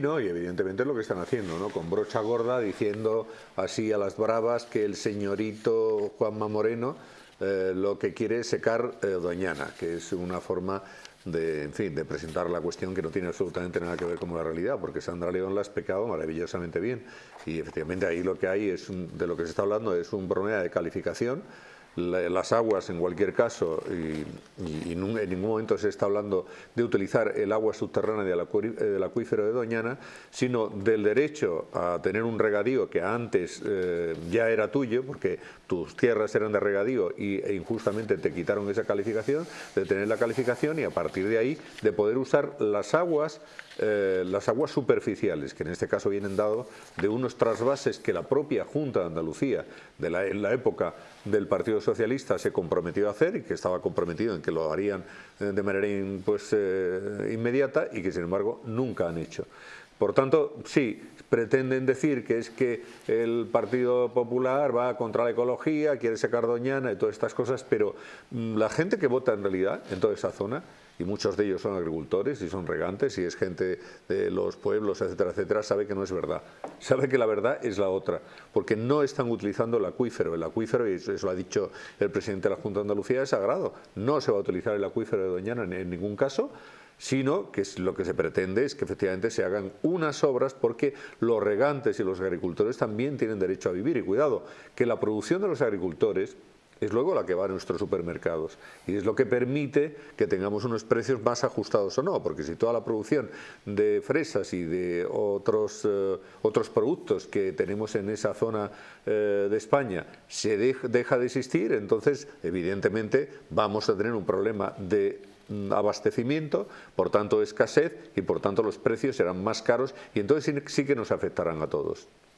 No, y evidentemente es lo que están haciendo, ¿no? Con brocha gorda diciendo así a las bravas que el señorito Juanma Moreno eh, lo que quiere es secar eh, Doñana, que es una forma de, en fin, de presentar la cuestión que no tiene absolutamente nada que ver con la realidad, porque Sandra León la ha explicado maravillosamente bien. Y efectivamente ahí lo que hay es, de lo que se está hablando, es un problema de calificación las aguas en cualquier caso y, en ningún momento se está hablando de utilizar el agua subterránea del, acuífero de Doñana, sino del derecho a tener un regadío que antes eh, ya era tuyo, porque tus tierras eran de regadío y, e injustamente te quitaron esa calificación, de tener la calificación y a partir de ahí de poder usar las aguas eh, las aguas superficiales, que en este caso vienen dados de unos trasvases que la propia Junta de Andalucía, de la, en la época del Partido Socialista, se comprometió a hacer y que estaba comprometido en que lo harían de manera pues, eh, inmediata y que sin embargo nunca han hecho. Por tanto, sí, pretenden decir que es que el Partido Popular va contra la ecología, quiere sacar Doñana y todas estas cosas, pero mm, la gente que vota en realidad en toda esa zona y muchos de ellos son agricultores y son regantes y es gente de los pueblos, etcétera, etcétera, sabe que no es verdad. Sabe que la verdad es la otra, porque no están utilizando el acuífero. El acuífero, y eso lo ha dicho el presidente de la Junta de Andalucía, es sagrado. No se va a utilizar el acuífero de Doñana en ningún caso, sino que lo que se pretende es que efectivamente se hagan unas obras porque los regantes y los agricultores también tienen derecho a vivir. Y cuidado, que la producción de los agricultores es luego la que va a nuestros supermercados y es lo que permite que tengamos unos precios más ajustados o no, porque si toda la producción de fresas y de otros, eh, otros productos que tenemos en esa zona eh, de España se deja de existir, entonces evidentemente vamos a tener un problema de abastecimiento, por tanto escasez y por tanto los precios serán más caros y entonces sí que nos afectarán a todos.